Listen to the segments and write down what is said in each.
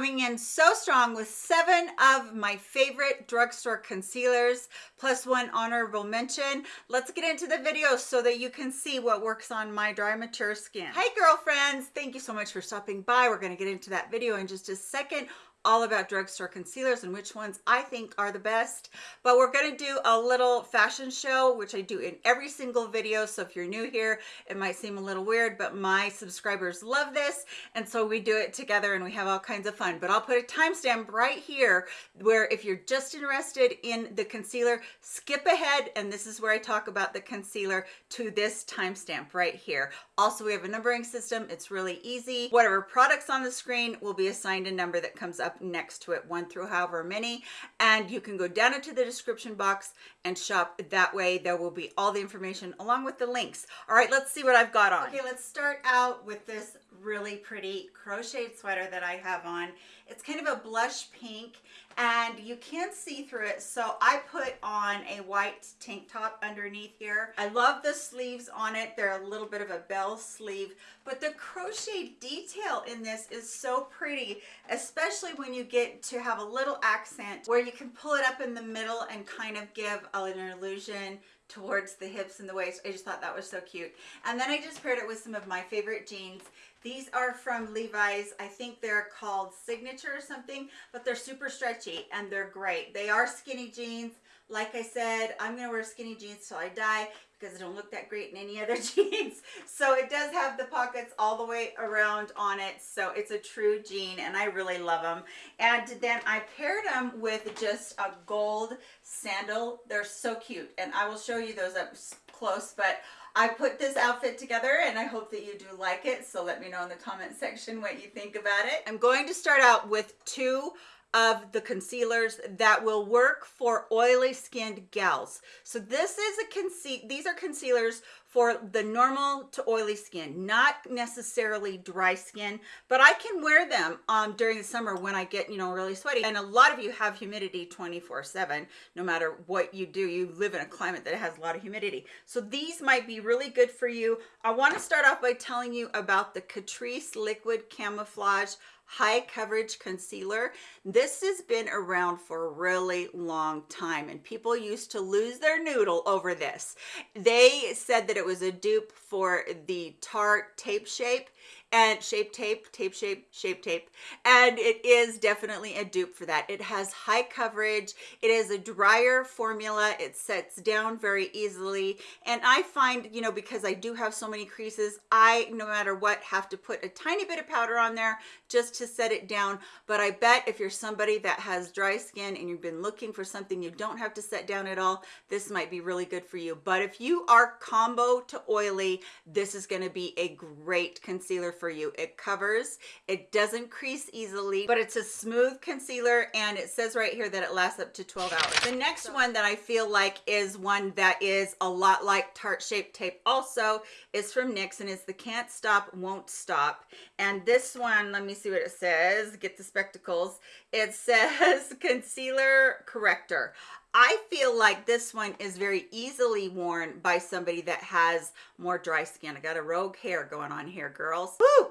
coming in so strong with seven of my favorite drugstore concealers, plus one honorable mention. Let's get into the video so that you can see what works on my dry, mature skin. Hey girlfriends, thank you so much for stopping by. We're gonna get into that video in just a second all about drugstore concealers and which ones I think are the best. But we're gonna do a little fashion show, which I do in every single video. So if you're new here, it might seem a little weird, but my subscribers love this. And so we do it together and we have all kinds of fun. But I'll put a timestamp right here where if you're just interested in the concealer, skip ahead. And this is where I talk about the concealer to this timestamp right here. Also, we have a numbering system. It's really easy. Whatever products on the screen will be assigned a number that comes up up next to it, one through however many. And you can go down into the description box and shop that way. There will be all the information along with the links. All right, let's see what I've got on. Okay, let's start out with this really pretty crocheted sweater that I have on. It's kind of a blush pink and you can't see through it. So I put on a white tank top underneath here. I love the sleeves on it. They're a little bit of a bell sleeve, but the crochet detail in this is so pretty, especially when you get to have a little accent where you can pull it up in the middle and kind of give an illusion towards the hips and the waist. I just thought that was so cute. And then I just paired it with some of my favorite jeans. These are from Levi's. I think they're called Signature or something, but they're super stretchy and they're great. They are skinny jeans. Like I said, I'm going to wear skinny jeans till I die because it don't look that great in any other jeans. So it does have the pockets all the way around on it. So it's a true jean and I really love them. And then I paired them with just a gold sandal. They're so cute. And I will show you those up close, but I put this outfit together and I hope that you do like it. So let me know in the comment section what you think about it. I'm going to start out with two of the concealers that will work for oily skinned gals. So this is a conceal these are concealers for the normal to oily skin, not necessarily dry skin, but I can wear them um, during the summer when I get, you know, really sweaty. And a lot of you have humidity 24 seven, no matter what you do, you live in a climate that has a lot of humidity. So these might be really good for you. I wanna start off by telling you about the Catrice Liquid Camouflage high coverage concealer this has been around for a really long time and people used to lose their noodle over this they said that it was a dupe for the tarte tape shape and shape tape tape shape shape tape. And it is definitely a dupe for that. It has high coverage. It is a drier formula. It sets down very easily. And i find you know because i do have so many creases i no matter what have to put a tiny bit of powder on there just to set it down. But i bet if you're somebody that has dry skin and you've been looking for something you don't have to set down at all this might be really good for you. But if you are combo to oily this is going to be a great concealer for you. It covers it doesn't crease easily but it's a smooth concealer and it says right here that it lasts up to 12 hours. The next one that i feel like is one that is a lot like tarte shape tape also is from nyx and it's the can't stop won't stop. And this one let me see what it says. Get the spectacles it says concealer corrector I feel like this one is very easily worn by somebody that has more dry skin. I got a rogue hair going on here, girls. Woo!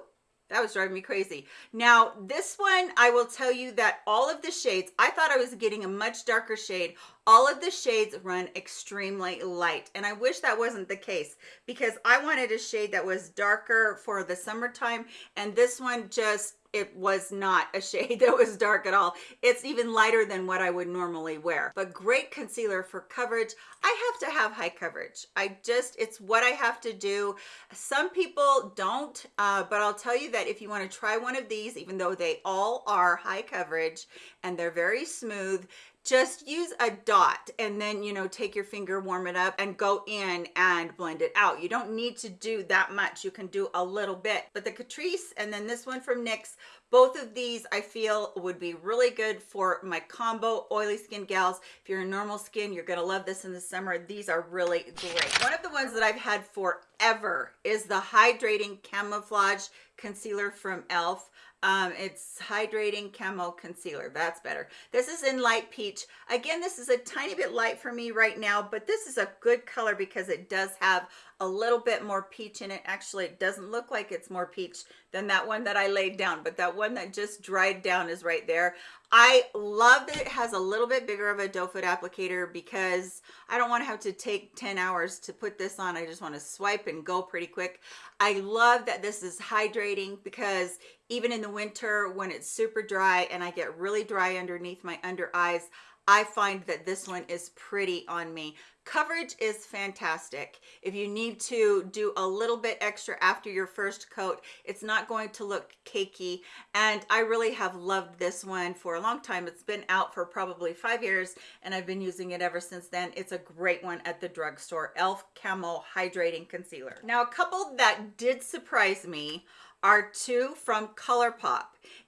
That was driving me crazy. Now, this one, I will tell you that all of the shades, I thought I was getting a much darker shade. All of the shades run extremely light. And I wish that wasn't the case because I wanted a shade that was darker for the summertime. And this one just it was not a shade that was dark at all. It's even lighter than what i would normally wear. But great concealer for coverage. I have to have high coverage. I just it's what i have to do. Some people don't uh, but i'll tell you that if you want to try one of these even though they all are high coverage and they're very smooth just use a dot and then you know take your finger warm it up and go in and blend it out. You don't need to do that much. You can do a little bit. But the catrice and then this one from nyx both of these i feel would be really good for my combo oily skin gals. If you're a normal skin you're gonna love this in the summer. These are really great. One of the ones that i've had forever is the hydrating camouflage concealer from elf Um, it's hydrating camo concealer. That's better. This is in light peach. Again, this is a tiny bit light for me right now, but this is a good color because it does have a little bit more peach in it. Actually, it doesn't look like it's more peach than that one that I laid down, but that one that just dried down is right there. I love that it has a little bit bigger of a doe foot applicator because I don't want to have to take 10 hours to put this on. I just want to swipe and go pretty quick. I love that this is hydrating because even in the winter when it's super dry and I get really dry underneath my under eyes, I find that this one is pretty on me. Coverage is fantastic. If you need to do a little bit extra after your first coat, it's not going to look cakey. And I really have loved this one for a long time. It's been out for probably five years and I've been using it ever since then. It's a great one at the drugstore. e.l.f. Camo Hydrating Concealer. Now, a couple that did surprise me are two from ColourPop.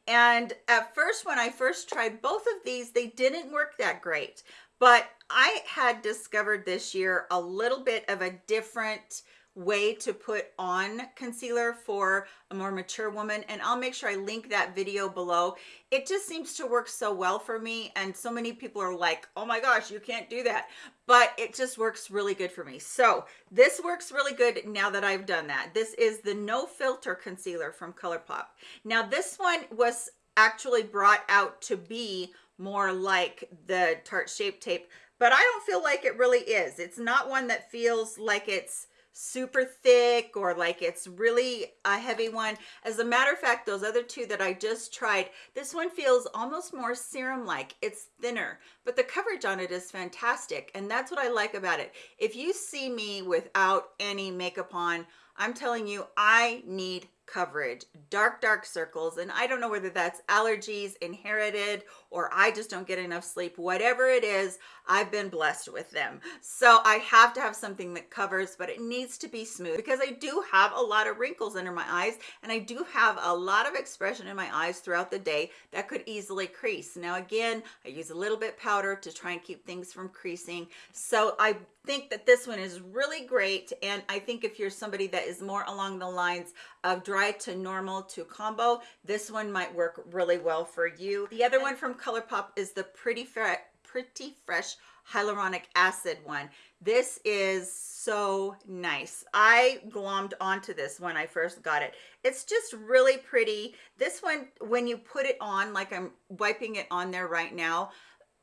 And at first, when I first tried both of these, they didn't work that great. But I had discovered this year a little bit of a different way to put on concealer for a more mature woman and I'll make sure I link that video below. It just seems to work so well for me and so many people are like, oh my gosh, you can't do that. But it just works really good for me. So this works really good now that I've done that. This is the No Filter Concealer from ColourPop. Now this one was actually brought out to be more like the Tarte Shape Tape, but I don't feel like it really is. It's not one that feels like it's super thick or like it's really a heavy one. As a matter of fact, those other two that I just tried, this one feels almost more serum-like. It's thinner, but the coverage on it is fantastic. And that's what I like about it. If you see me without any makeup on, I'm telling you, I need coverage, dark, dark circles. And I don't know whether that's allergies, inherited, or I just don't get enough sleep. Whatever it is, I've been blessed with them. So I have to have something that covers, but it needs to be smooth because I do have a lot of wrinkles under my eyes and I do have a lot of expression in my eyes throughout the day that could easily crease. Now, again, I use a little bit powder to try and keep things from creasing. So I think that this one is really great. And I think if you're somebody that is more along the lines of dry to normal to combo, this one might work really well for you. The other one from ColourPop is the Pretty, Fre Pretty Fresh Hyaluronic Acid one. This is so nice. I glommed onto this when I first got it. It's just really pretty. This one, when you put it on, like I'm wiping it on there right now,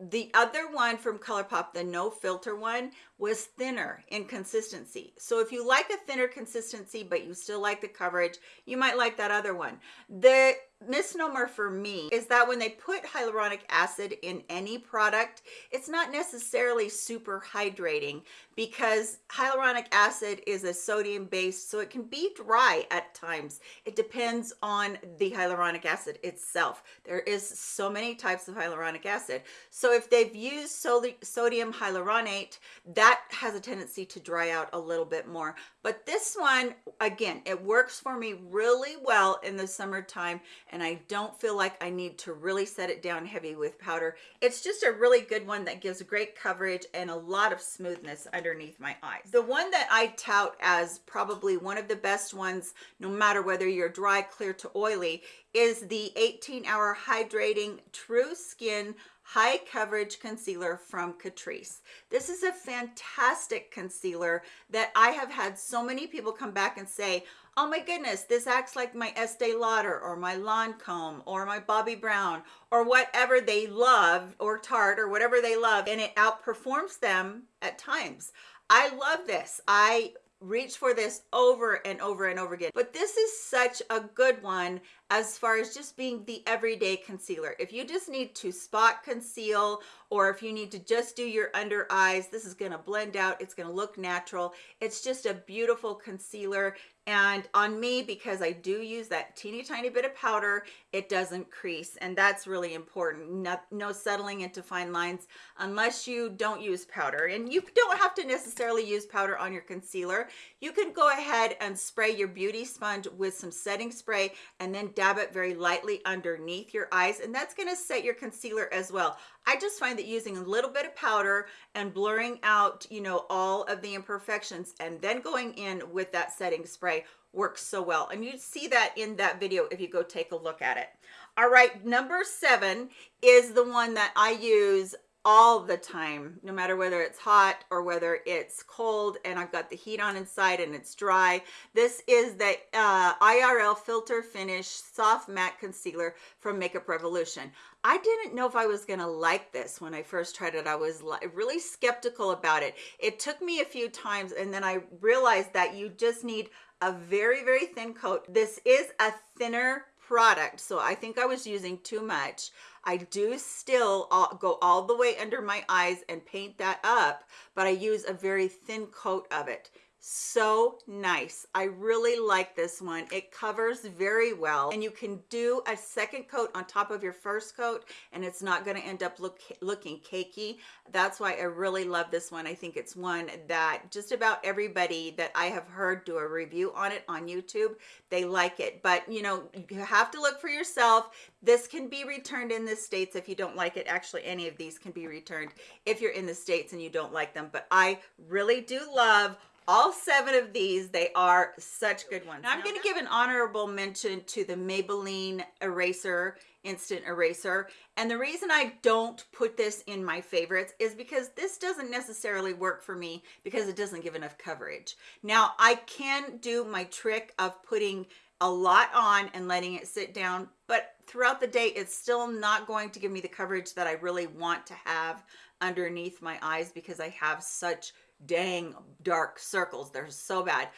the other one from ColourPop, the no filter one, was thinner in consistency. So if you like a thinner consistency, but you still like the coverage, you might like that other one. The misnomer for me is that when they put hyaluronic acid in any product, it's not necessarily super hydrating because hyaluronic acid is a sodium based, so it can be dry at times. It depends on the hyaluronic acid itself. There is so many types of hyaluronic acid. So if they've used sodium hyaluronate, that has a tendency to dry out a little bit more. But this one, again, it works for me really well in the summertime and I don't feel like I need to really set it down heavy with powder. It's just a really good one that gives great coverage and a lot of smoothness underneath my eyes. The one that I tout as probably one of the best ones, no matter whether you're dry, clear to oily, is the 18 hour hydrating true skin high coverage concealer from Catrice. This is a fantastic concealer that I have had so many people come back and say, oh my goodness, this acts like my Estee Lauder or my Lancome or my Bobbi Brown or whatever they love or Tarte or whatever they love and it outperforms them at times. I love this. I reach for this over and over and over again. But this is such a good one as far as just being the everyday concealer. If you just need to spot conceal or if you need to just do your under eyes this is to blend out. It's to look natural. It's just a beautiful concealer and on me because I do use that teeny tiny bit of powder it doesn't crease. And that's really important. No, no settling into fine lines unless you don't use powder. And you don't have to necessarily use powder on your concealer. You can go ahead and spray your beauty sponge with some setting spray and then dab it very lightly underneath your eyes. And that's going to set your concealer as well I just find that using a little bit of powder and blurring out, you know, all of the imperfections and then going in with that setting spray works so well. And you see that in that video if you go take a look at it. All right, number seven is the one that I use all the time, no matter whether it's hot or whether it's cold and I've got the heat on inside and it's dry. This is the uh, IRL Filter Finish Soft Matte Concealer from Makeup Revolution. I didn't know if I was gonna like this when I first tried it. I was really skeptical about it. It took me a few times and then I realized that you just need a very, very thin coat. This is a thinner product, so I think I was using too much. I do still go all the way under my eyes and paint that up, but I use a very thin coat of it so nice. I really like this one. It covers very well and you can do a second coat on top of your first coat and it's not going to end up look looking cakey. That's why i really love this one. I think it's one that just about everybody that i have heard do a review on it on youtube they like it. But you know you have to look for yourself. This can be returned in the states. If you don't like it actually any of these can be returned if you're in the states and you don't like them. But i really do love all seven of these they are such good ones. Now, i'm going to give an honorable mention to the maybelline eraser instant eraser. And the reason i don't put this in my favorites is because this doesn't necessarily work for me because it doesn't give enough coverage. Now i can do my trick of putting a lot on and letting it sit down but throughout the day it's still not going to give me the coverage that i really want to have underneath my eyes because i have such dang dark circles. They're so bad.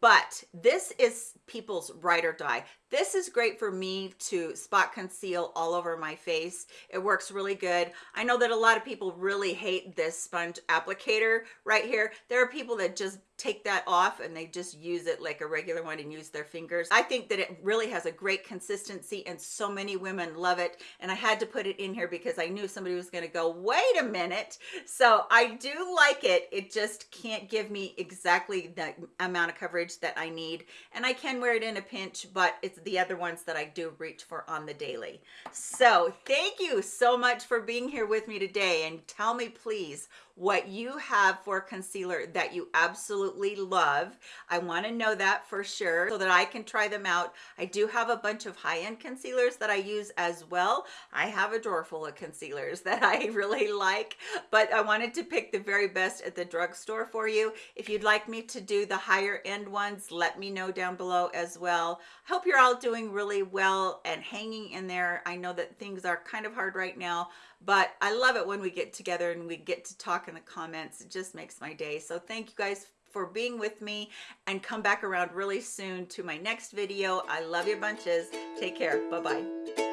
But this is people's ride or die this is great for me to spot conceal all over my face. It works really good. I know that a lot of people really hate this sponge applicator right here. There are people that just take that off and they just use it like a regular one and use their fingers. I think that it really has a great consistency and so many women love it. And i had to put it in here because i knew somebody was going to go wait a minute. So i do like it. It just can't give me exactly the amount of coverage coverage that I need. And I can wear it in a pinch but it's the other ones that I do reach for on the daily so thank you so much for being here with me today and tell me please what you have for concealer that you absolutely love. I want to know that for sure so that I can try them out. I do have a bunch of high-end concealers that I use as well. I have a drawer full of concealers that I really like, but I wanted to pick the very best at the drugstore for you. If you'd like me to do the higher end ones, let me know down below as well. I hope you're all doing really well and hanging in there. I know that things are kind of hard right now, but I love it when we get together and we get to talk in the comments. It just makes my day. So thank you guys for being with me and come back around really soon to my next video. I love you bunches. Take care. Bye-bye.